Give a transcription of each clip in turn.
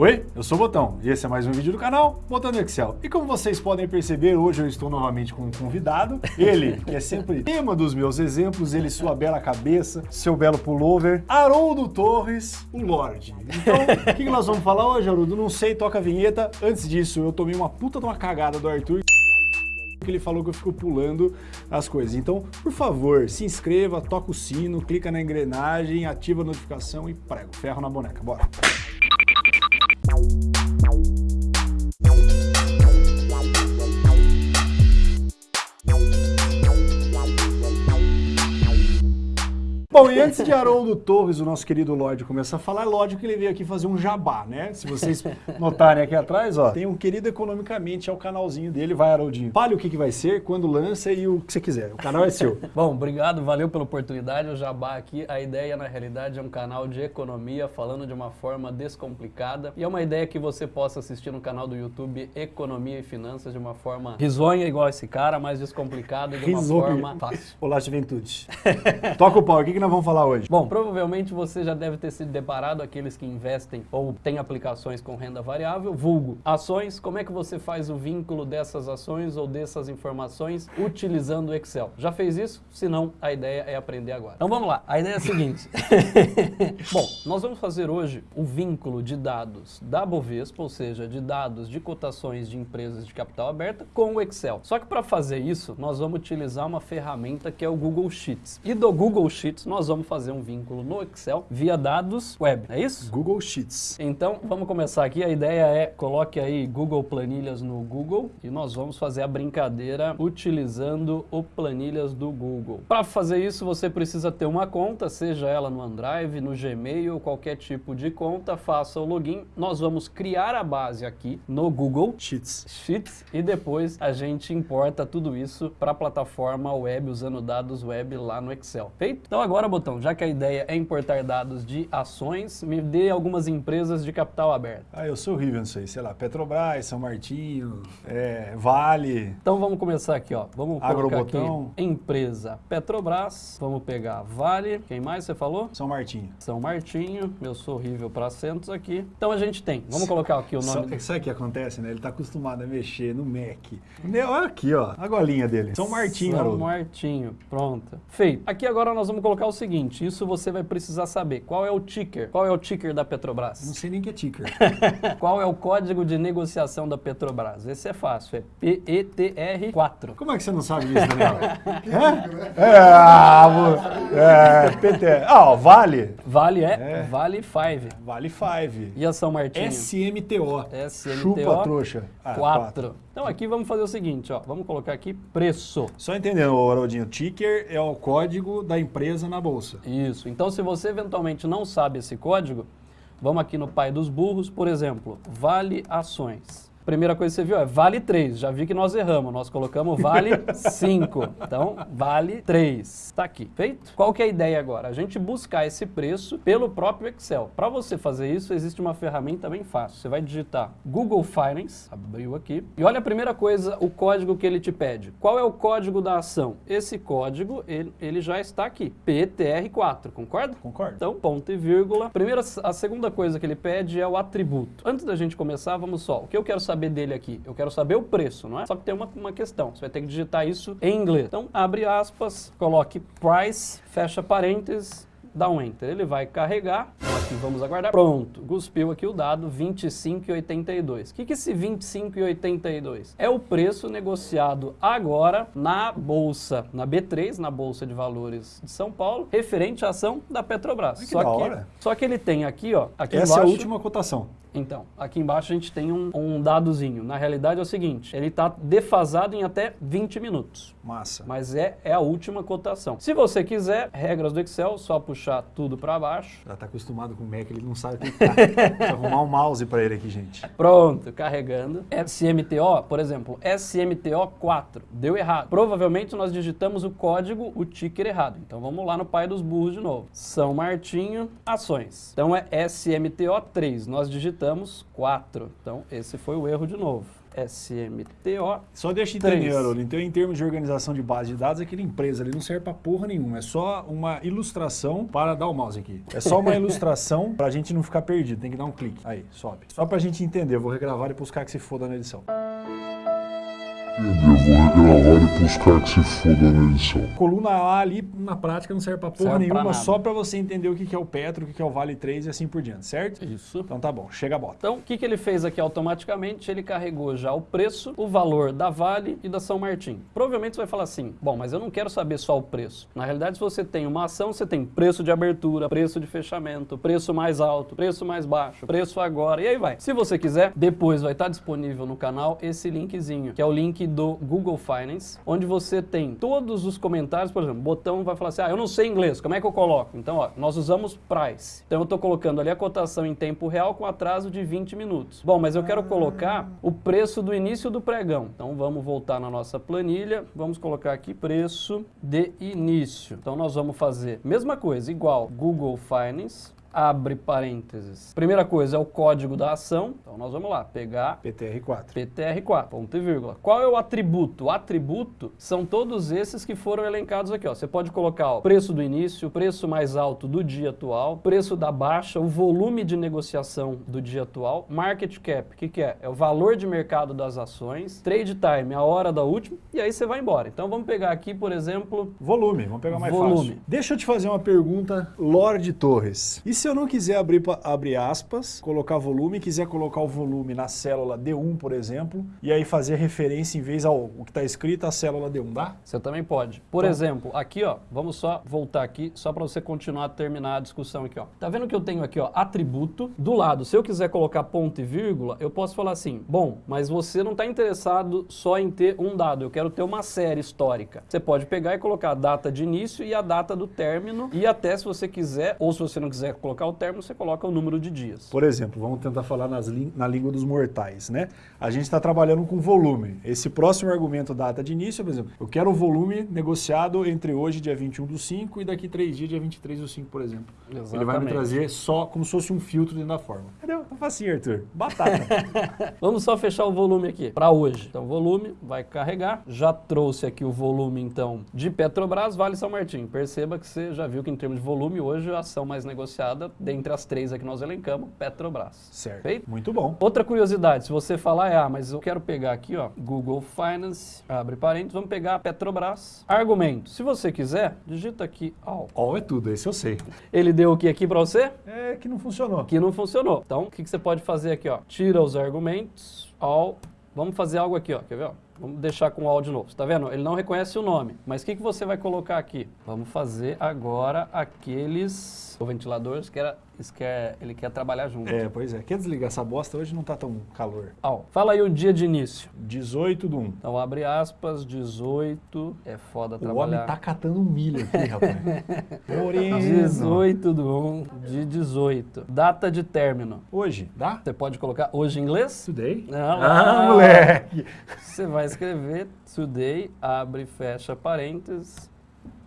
Oi, eu sou o Botão e esse é mais um vídeo do canal Botão do Excel. E como vocês podem perceber, hoje eu estou novamente com um convidado, ele, que é sempre tema dos meus exemplos, ele sua bela cabeça, seu belo pullover, Haroldo Torres, o Lorde. Então, o que nós vamos falar hoje, Haroldo? Não sei, toca a vinheta. Antes disso, eu tomei uma puta de uma cagada do Arthur que ele falou que eu fico pulando as coisas. Então, por favor, se inscreva, toca o sino, clica na engrenagem, ativa a notificação e prego, ferro na boneca. Bora! Bom, e antes de Haroldo Torres, o nosso querido Lorde, começar a falar, é lógico que ele veio aqui fazer um jabá, né? Se vocês notarem aqui atrás, ó, tem um querido economicamente, é o canalzinho dele, vai Haroldinho. Fale o que, que vai ser, quando lança e o que você quiser, o canal é seu. Bom, obrigado, valeu pela oportunidade, o jabá aqui, a ideia na realidade é um canal de economia, falando de uma forma descomplicada, e é uma ideia que você possa assistir no canal do YouTube Economia e Finanças de uma forma risonha, igual esse cara, mas descomplicada e de uma forma fácil. Olá, juventude. Toca o pau, o que, que nós vamos falar hoje? Bom, provavelmente você já deve ter se deparado aqueles que investem ou têm aplicações com renda variável, vulgo ações, como é que você faz o vínculo dessas ações ou dessas informações utilizando o Excel? Já fez isso? Se não, a ideia é aprender agora. Então vamos lá, a ideia é a seguinte. Bom, nós vamos fazer hoje o vínculo de dados da Bovespa, ou seja, de dados de cotações de empresas de capital aberta com o Excel. Só que para fazer isso, nós vamos utilizar uma ferramenta que é o Google Sheets. E do Google Sheets, nós vamos fazer um vínculo no Excel via dados web, é isso? Google Sheets. Então, vamos começar aqui. A ideia é, coloque aí Google Planilhas no Google e nós vamos fazer a brincadeira utilizando o Planilhas do Google. Para fazer isso, você precisa ter uma conta, seja ela no OneDrive, no Gmail, qualquer tipo de conta, faça o login. Nós vamos criar a base aqui no Google Sheets. Sheets e depois a gente importa tudo isso para a plataforma web usando dados web lá no Excel. Feito? Então agora, Botão, já que a ideia é importar dados de ações, me dê algumas empresas de capital aberto. Ah, eu sou horrível nisso aí, sei lá, Petrobras, São Martinho, é, Vale, Então vamos começar aqui, ó. Vamos colocar Agrobotão. aqui empresa Petrobras, vamos pegar Vale, quem mais você falou? São Martinho. São Martinho, eu sou horrível para acentos aqui. Então a gente tem, vamos colocar aqui o nome... sabe o que acontece, né? Ele tá acostumado a mexer no Mac. Olha aqui, ó, a golinha dele. São Martinho, São Haroldo. Martinho, pronto. Feito. Aqui agora nós vamos colocar o seguinte, isso você vai precisar saber. Qual é o ticker? Qual é o ticker da Não Petrobras? sei nem que é ticker. Qual é o código de negociação da Petrobras? Esse é fácil, é PETR4. Como é que você não sabe disso, Daniel? é? É, ah, é, PT. Ah, ó, Vale. Vale é, É. Vale 5. Vale 5. E a São Martinho? SMTO. SMTO Chupa, trouxa. Ah, 4. Então aqui vamos fazer o seguinte, ó. Vamos colocar aqui preço. Só entendendo, Haroldinho, ticker é o código da empresa na bolsa. Isso. Então se você eventualmente não sabe esse código, vamos aqui no pai dos burros, por exemplo, Vale Ações. Primeira coisa que você viu é Vale 3. Já vi que nós erramos. Nós colocamos Vale 5. Então, Vale 3. Está aqui. Feito? Qual que é a ideia agora? A gente buscar esse preço pelo próprio Excel. Para você fazer isso, existe uma ferramenta bem fácil. Você vai digitar Google Finance, abriu aqui, e olha a primeira coisa, o código que ele te pede. Qual é o código da ação? Esse código, ele, ele já está aqui. PTR4, concorda? Concordo. Então, ponto e vírgula. Primeira, a segunda coisa que ele pede é o atributo. Antes da gente começar, vamos só. O que eu quero saber dele aqui? Eu quero saber o preço, não é? Só que tem uma, uma questão. Você vai ter que digitar isso em inglês. Então, abre aspas, coloque price, fecha parênteses, dá um enter. Ele vai carregar. Aqui vamos aguardar. Pronto. Cuspiu aqui o dado 25,82. O que que é esse 25,82? É o preço negociado agora na bolsa, na B3, na Bolsa de Valores de São Paulo, referente à ação da Petrobras. Ai, que só da que hora. só que ele tem aqui, ó, aqui Essa é embaixo. a última cotação. Então, aqui embaixo a gente tem um, um dadozinho. Na realidade é o seguinte, ele está defasado em até 20 minutos. Massa. Mas é, é a última cotação. Se você quiser, regras do Excel, só puxar tudo para baixo. Já tá acostumado com o Mac, ele não sabe clicar. Precisa arrumar um mouse pra ele aqui, gente. Pronto, carregando. SMTO, por exemplo, SMTO4, deu errado. Provavelmente nós digitamos o código, o ticker errado. Então vamos lá no pai dos burros de novo. São Martinho, ações. Então é SMTO3, nós digitamos 4. Então esse foi o erro de novo. SMTO. Só deixa eu entender, Haroldo. Então, em termos de organização de base de dados, aquele empresa ali não serve pra porra nenhuma. É só uma ilustração para dar o mouse aqui. É só uma ilustração pra gente não ficar perdido. Tem que dar um clique. Aí, sobe. Só pra gente entender. Eu vou regravar e caras que se fodam na edição. Eu vou regravar e pros caras que se fodam na edição. Coluna A ali, na prática, não serve pra porra Serve pra nenhuma, nada. só pra você entender o que é o Petro, o que que é o Vale 3 e assim por diante, certo? Isso. Então tá bom, chega a bota. Então, o que, que ele fez aqui automaticamente? Ele carregou já o preço, o valor da Vale e da São Martin. Provavelmente você vai falar assim, bom, mas eu não quero saber só o preço. Na realidade, se você tem uma ação, você tem preço de abertura, preço de fechamento, preço mais alto, preço mais baixo, preço agora, e aí vai. Se você quiser, depois vai estar disponível no canal esse linkzinho, que é o link do Google Finance, onde você tem todos os comentários, por exemplo, botão vai falar assim, ah, eu não sei inglês, como é que eu coloco? Então, ó, nós usamos price. Então, eu estou colocando ali a cotação em tempo real com atraso de 20 minutos. Bom, mas eu quero colocar o preço do início do pregão. Então, vamos voltar na nossa planilha, vamos colocar aqui preço de início. Então, nós vamos fazer mesma coisa, igual Google Finance, abre parênteses. Primeira coisa é o código da ação. Então, nós vamos lá, pegar PTR4. PTR4, ponto e vírgula. Qual é o atributo? O atributo são todos esses que foram elencados aqui. Ó. Você pode colocar o preço do início, o preço mais alto do dia atual, preço da baixa, o volume de negociação do dia atual, market cap, o que, que é? É o valor de mercado das ações, trade time, a hora da última, e aí você vai embora. Então vamos pegar aqui, por exemplo, Volume, vamos pegar mais Volume. fácil. Deixa eu te fazer uma pergunta, Lorde Torres. E se eu não quiser abrir, abrir aspas, colocar volume, quiser colocar o volume na célula D1, por exemplo, e aí fazer referência em vez ao o que está escrito, a célula D1, dá? Você também pode. Por Então- exemplo, aqui, ó, vamos só voltar aqui, só para você continuar a terminar a discussão aqui, ó. Tá vendo que eu tenho aqui, ó, atributo do lado. Se eu quiser colocar ponto e vírgula, eu posso falar assim: "Bom, mas você não está interessado só em ter um dado, eu quero ter uma série histórica". Você pode pegar e colocar a data de início e a data do término e até se você quiser, ou se você não quiser colocar o término, você coloca o número de dias. Por exemplo, vamos tentar falar na língua dos mortais, né? A gente está trabalhando com volume. Esse próximo argumento, data de início, por exemplo, eu quero o volume negociado entre hoje, dia 21 do 5, e daqui três dias, dia 23 do 5, por exemplo. Ele vai me Exatamente. trazer só como se fosse um filtro dentro da fórmula. Entendeu? Tá facinho, Arthur. Batata. Vamos só fechar o volume aqui para hoje. Então, volume vai carregar. Já trouxe aqui o volume, então, de Petrobras, Vale São Martin. Perceba que você já viu que, em termos de volume, hoje a ação mais negociada, dentre as três aqui nós elencamos, Petrobras. certo. Feito? Muito bom. Outra curiosidade, se você falar, é, ah, mas eu quero pegar aqui, ó, Google Finance, abre parênteses, vamos pegar a Petrobras. Argumento, se você quiser, digita aqui, ó. All é tudo, esse eu sei. Ele deu o que aqui para você? É que não funcionou. que não funcionou. Então, o que, que você pode fazer aqui, ó? Tira os argumentos, all. Vamos fazer algo aqui, ó. Quer ver, ó? Vamos deixar com all de novo. Tá vendo? Ele não reconhece o nome. Mas o que, que você vai colocar aqui? Vamos fazer agora aqueles... O ventilador, isso quer, isso quer, ele quer trabalhar junto. É, pois é. Quer desligar essa bosta? Hoje não tá tão calor. All. Fala aí o dia de início. 18 do 1. Então, abre aspas, 18. É foda O homem trabalhar. tá catando milho aqui, rapaz. Moreno. 18 do 1 de 18. Data de término. Hoje, dá? Você pode colocar hoje em inglês? Today? Não, Ah, não. moleque. Você vai escrever today, abre e fecha parênteses.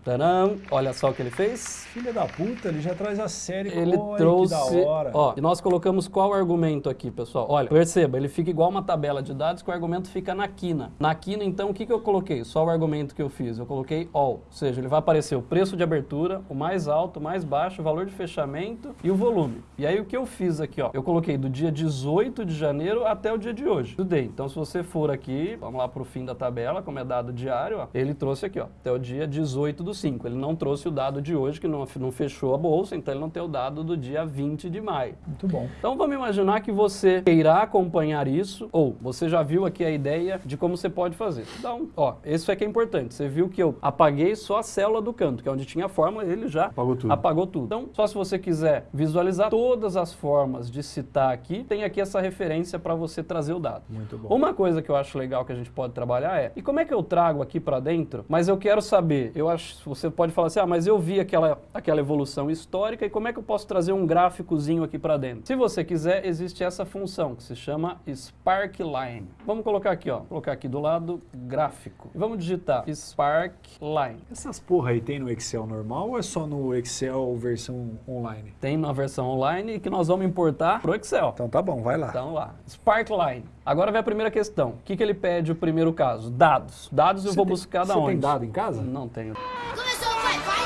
Tcharam! Olha só o que ele fez. Filha da puta, ele já traz a série. Ele Olha, trouxe. Que da hora. Ó, e nós colocamos qual argumento aqui, pessoal? Olha, perceba, ele fica igual uma tabela de dados que o argumento fica na quina. Na quina, então, o que, que eu coloquei? Só o argumento que eu fiz. Eu coloquei all. Ou seja, ele vai aparecer o preço de abertura, o mais alto, o mais baixo, o valor de fechamento e o volume. E aí o que eu fiz aqui, ó? Eu coloquei do dia 18 de janeiro até o dia de hoje. Today. Então, se você for aqui, vamos lá pro fim da tabela, como é dado diário, ó. Ele trouxe aqui, ó, até o dia 18 do 5. Ele não trouxe o dado de hoje, que não, não fechou a bolsa, então ele não tem o dado do dia 20 de maio. Muito bom. Então vamos imaginar que você queira acompanhar isso, ou você já viu aqui a ideia de como você pode fazer. Então, ó, isso é que é importante. Você viu que eu apaguei só a célula do canto, que é onde tinha a fórmula, ele já Apagou tudo. apagou tudo. Então, só se você quiser visualizar todas as formas de citar aqui, tem aqui essa referência para você trazer o dado. Muito bom. Uma coisa que eu acho legal que a gente pode trabalhar é, e como é que eu trago aqui para dentro? Mas eu quero saber, eu acho Você pode falar assim, ah, mas eu vi aquela, aquela evolução histórica e como é que eu posso trazer um gráficozinho aqui para dentro? Se você quiser, existe essa função que se chama Sparkline. Vamos colocar aqui, ó, colocar aqui do lado gráfico. E vamos digitar Sparkline. Essas porra aí tem no Excel normal ou é só no Excel versão online? Tem na versão online que nós vamos importar pro Excel. Então tá bom, vai lá. Então lá, Sparkline. Agora vem a primeira questão. O que, que ele pede o primeiro caso? Dados. Dados eu Você vou tem- buscar da você onde? tem dado em casa? Não tenho. Começou, vai, vai!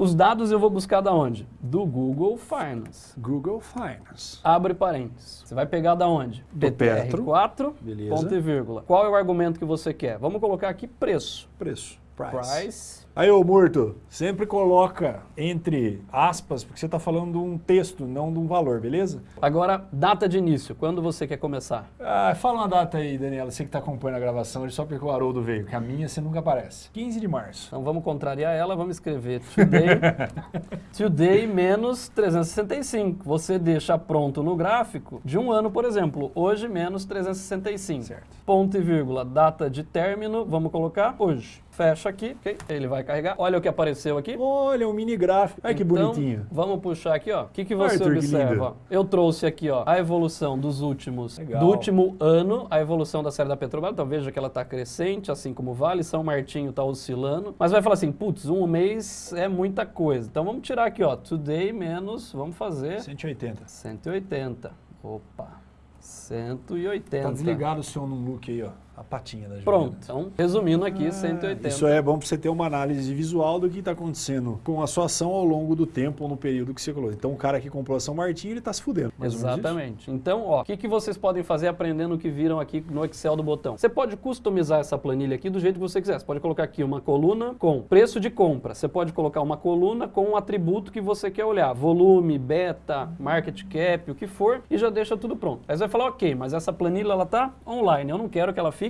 Os dados eu vou buscar da onde? Do Google Finance. Google Finance. Abre parênteses. Você vai pegar da onde? Do Petro. 4 Beleza. ponto e vírgula. Qual é o argumento que você quer? Vamos colocar aqui preço. Preço. Price. Price. Aí, ô Murto, sempre coloca entre aspas, porque você tá falando de um texto, não de um valor, beleza? Agora, data de início. Quando você quer começar? Ah, fala uma data aí, Daniela, você que tá acompanhando a gravação, hoje só porque o Haroldo veio, que a minha você nunca aparece. 15 de março. Então vamos contrariar ela, vamos escrever today, today menos 365. Você deixa pronto no gráfico de um ano, por exemplo. Hoje menos 365. Certo. Ponto e vírgula, data de término, vamos colocar hoje. Fecha aqui, ok? Ele vai carregar. Olha o que apareceu aqui. Olha, um mini gráfico. Olha que Então, bonitinho. Vamos puxar aqui, ó. O que, que você Arthur, que observa? ó? Eu trouxe aqui, ó, a evolução dos últimos, Legal. do último ano, a evolução da série da Petrobras. Então veja que ela está crescente, assim como o Vale, São Martinho está oscilando. Mas vai falar assim, putz, um mês é muita coisa. Então vamos tirar aqui, ó, today menos, vamos fazer 180. 180. Opa, 180. Tá desligado o seu num look aí, ó. A patinha da. Pronto. Então, resumindo aqui, 180. Isso é bom para você ter uma análise visual do que está acontecendo com a sua ação ao longo do tempo ou no período que você colocou. Então, o cara que comprou a São Martinho, ele está se fudendo. Exatamente. Então, ó, o que, que vocês podem fazer aprendendo o que viram aqui no Excel do botão? Você pode customizar essa planilha aqui do jeito que você quiser. Você pode colocar aqui uma coluna com preço de compra. Você pode colocar uma coluna com um atributo que você quer olhar. Volume, beta, market cap, o que for, e já deixa tudo pronto. Aí você vai falar, ok, mas essa planilha ela tá online. Eu não quero que ela fique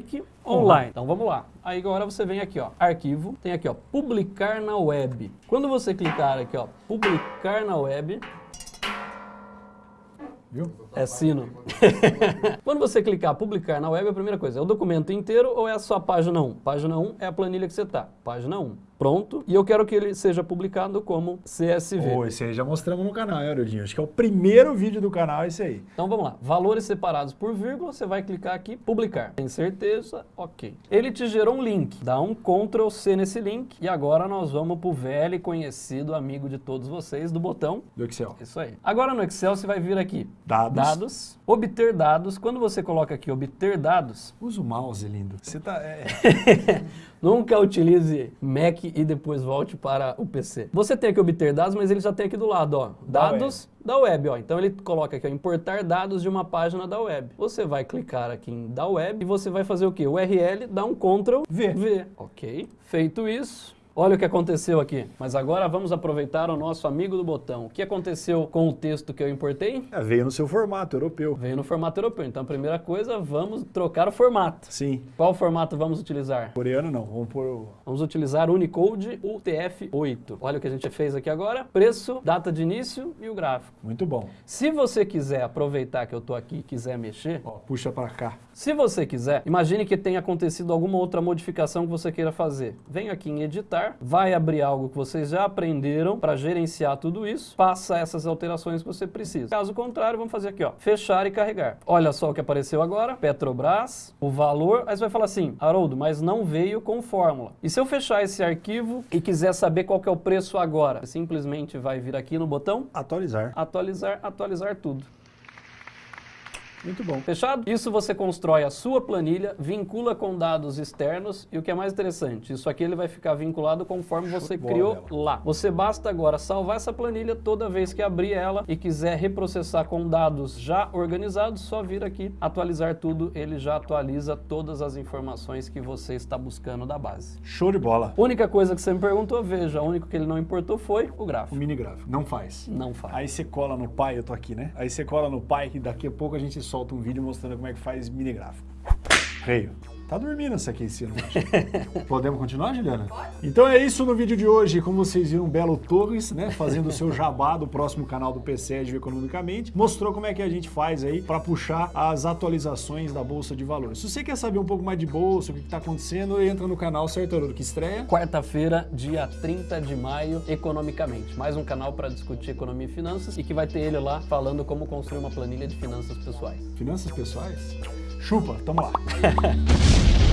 online. Então vamos lá. Aí agora você vem aqui, ó, arquivo, tem aqui, ó, publicar na web. Quando você clicar aqui, ó, publicar na web, Viu? é sino. Quando você clicar publicar na web, a primeira coisa, é o documento inteiro ou é a sua página 1? Página 1 é a planilha que você está. Página 1. Pronto. E eu quero que ele seja publicado como CSV. Ô, esse aí já mostramos no canal, hein, Arodinho? Acho que é o primeiro vídeo do canal esse aí. Então vamos lá. Valores separados por vírgula, você vai clicar aqui, publicar. Tem certeza? Ok. Ele te gerou um link. Dá um Ctrl C nesse link. E agora nós vamos pro velho e conhecido amigo de todos vocês do botão. Do Excel. Isso aí. Agora no Excel você vai vir aqui. Dados. Dados. Obter dados. Quando você coloca aqui obter dados, Usa o mouse, lindo. Você tá... é, Nunca utilize Mac e depois volte para o PC. Você tem aqui obter dados, mas ele já tem aqui do lado, ó. Da Dados da web, ó. Então ele coloca aqui, ó, importar dados de uma página da web. Você vai clicar aqui em da web e você vai fazer o quê? URL, dá um Ctrl V. V. Ok. Feito isso, Olha o que aconteceu aqui. Mas agora vamos aproveitar o nosso amigo do botão. O que aconteceu com o texto que eu importei? é, veio no seu formato europeu. Veio no formato europeu. Então, a primeira coisa, vamos trocar o formato. Sim. Qual formato vamos utilizar? Coreano não, vamos pôr o... Vamos utilizar Unicode UTF-8. Olha o que a gente fez aqui agora. Preço, data de início e o gráfico. Muito bom. Se você quiser aproveitar que eu estou aqui e quiser mexer, Ó, puxa pra cá. se você quiser, imagine que tenha acontecido alguma outra modificação que você queira fazer. Vem aqui em editar, vai abrir algo que vocês já aprenderam para gerenciar tudo isso, passa essas alterações que você precisa. Caso contrário, vamos fazer aqui, ó, fechar e carregar. Olha só o que apareceu agora, Petrobras, o valor, aí você vai falar assim, Haroldo, mas não veio com fórmula. E se eu fechar esse arquivo e quiser saber qual que é o preço agora, você simplesmente vai vir aqui no botão Atualizar. atualizar, atualizar tudo. Muito bom. Fechado? Isso você constrói a sua planilha, vincula com dados externos e o que é mais interessante, isso aqui ele vai ficar vinculado conforme Show você criou lá. Você basta agora salvar essa planilha toda vez que abrir ela e quiser reprocessar com dados já organizados, só vir aqui, atualizar tudo, ele já atualiza todas as informações que você está buscando da base. Show de bola. Única coisa que você me perguntou, veja, o único que ele não importou foi o O gráfico. mini gráfico. Não faz. Não faz. Aí você cola no pai, eu tô aqui, né? Aí você cola no pai que daqui a pouco a gente solta um vídeo mostrando como é que faz mini gráfico. Veio. Tá dormindo essa aqui em cima. Podemos continuar, Juliana? Então é isso no vídeo de hoje. Como vocês viram, Belo Torres, né, fazendo o seu jabá do próximo canal do PCED Economicamente, mostrou como é que a gente faz aí para puxar as atualizações da Bolsa de Valores. Se você quer saber um pouco mais de bolsa, o que está acontecendo, entra no canal Certo Haroldo, que estreia. Quarta-feira, dia 30 de maio, Economicamente. Mais um canal para discutir economia e finanças e que vai ter ele lá falando como construir uma planilha de finanças pessoais. Finanças pessoais? Chupa, tamo lá. you